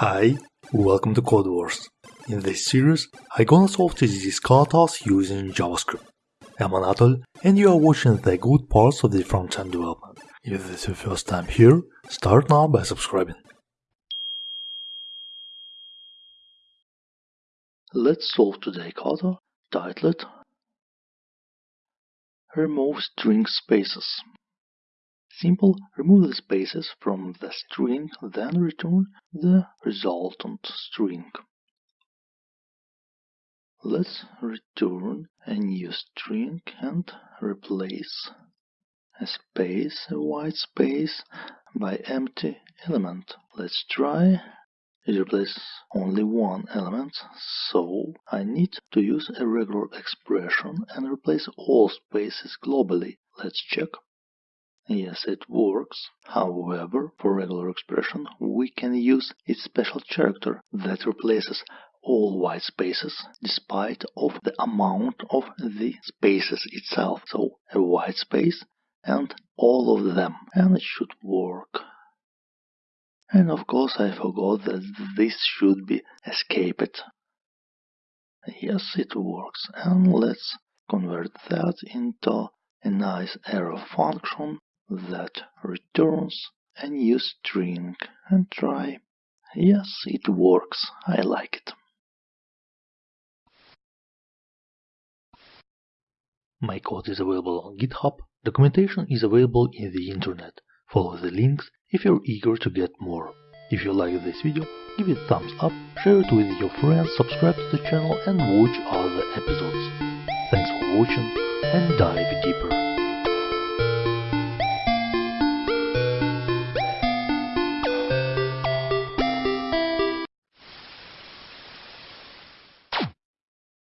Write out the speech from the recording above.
Hi, welcome to Codewars. In this series, I'm gonna solve these katas using JavaScript. I'm Anatol, and you are watching the good parts of the front-end development. If this is your first time here, start now by subscribing. Let's solve today's kata titled Remove string spaces. Simple, remove the spaces from the string, then return the resultant string. Let's return a new string and replace a space, a white space, by empty element. Let's try. It replaces only one element, so I need to use a regular expression and replace all spaces globally. Let's check. Yes, it works. However, for regular expression, we can use its special character that replaces all white spaces despite of the amount of the spaces itself. So a white space and all of them and it should work. And of course I forgot that this should be escaped. Yes, it works. And let's convert that into a nice arrow function that returns a new string and try. Yes, it works. I like it. My code is available on GitHub. Documentation is available in the internet. Follow the links if you're eager to get more. If you like this video, give it a thumbs up, share it with your friends, subscribe to the channel and watch other episodes. Thanks for watching and dive deeper.